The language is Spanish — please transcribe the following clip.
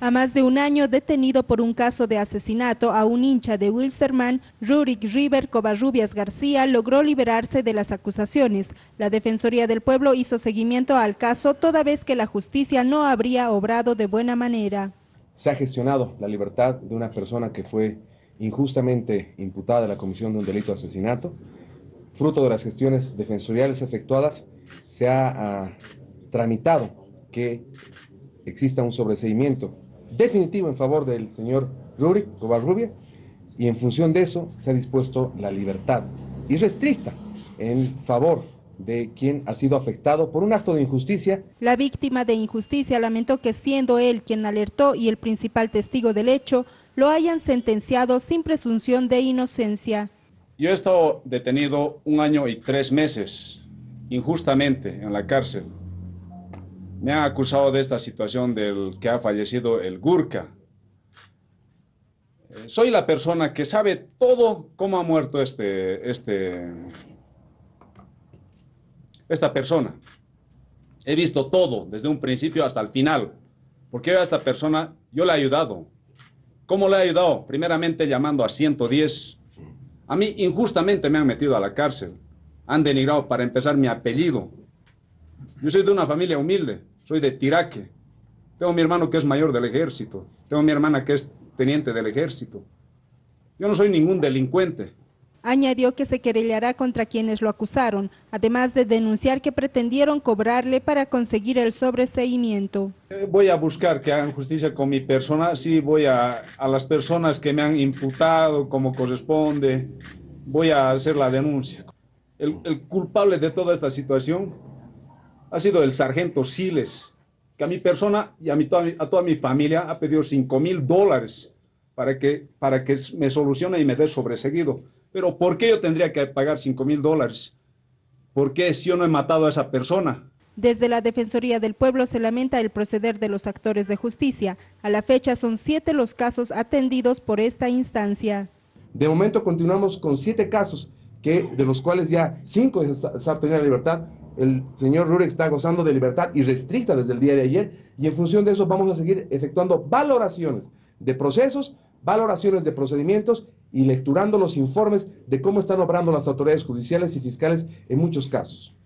A más de un año detenido por un caso de asesinato a un hincha de Wilstermann, Rurik River Covarrubias García logró liberarse de las acusaciones. La Defensoría del Pueblo hizo seguimiento al caso toda vez que la justicia no habría obrado de buena manera. Se ha gestionado la libertad de una persona que fue injustamente imputada de la comisión de un delito de asesinato. Fruto de las gestiones defensoriales efectuadas, se ha ah, tramitado que exista un sobreseimiento definitivo en favor del señor Rurik Covarrubias y en función de eso se ha dispuesto la libertad irrestricta en favor de quien ha sido afectado por un acto de injusticia. La víctima de injusticia lamentó que siendo él quien alertó y el principal testigo del hecho, lo hayan sentenciado sin presunción de inocencia. Yo he estado detenido un año y tres meses injustamente en la cárcel me han acusado de esta situación del que ha fallecido el Gurka. Eh, soy la persona que sabe todo cómo ha muerto este, este, esta persona. He visto todo, desde un principio hasta el final. Porque a esta persona yo le he ayudado. ¿Cómo le he ayudado? Primeramente llamando a 110. A mí injustamente me han metido a la cárcel. Han denigrado para empezar mi apellido. Yo soy de una familia humilde, soy de Tiraque. Tengo mi hermano que es mayor del ejército. Tengo mi hermana que es teniente del ejército. Yo no soy ningún delincuente. Añadió que se querellará contra quienes lo acusaron, además de denunciar que pretendieron cobrarle para conseguir el sobreseimiento. Eh, voy a buscar que hagan justicia con mi persona, sí, voy a, a las personas que me han imputado como corresponde, voy a hacer la denuncia. El, el culpable de toda esta situación ha sido el sargento Siles, que a mi persona y a, mi, a toda mi familia ha pedido 5 mil dólares para que, para que me solucione y me dé sobreseguido. Pero ¿por qué yo tendría que pagar 5 mil dólares? ¿Por qué si yo no he matado a esa persona? Desde la Defensoría del Pueblo se lamenta el proceder de los actores de justicia. A la fecha son siete los casos atendidos por esta instancia. De momento continuamos con siete casos, que, de los cuales ya cinco se han tenido libertad, el señor Rurek está gozando de libertad irrestricta desde el día de ayer y en función de eso vamos a seguir efectuando valoraciones de procesos, valoraciones de procedimientos y lecturando los informes de cómo están obrando las autoridades judiciales y fiscales en muchos casos.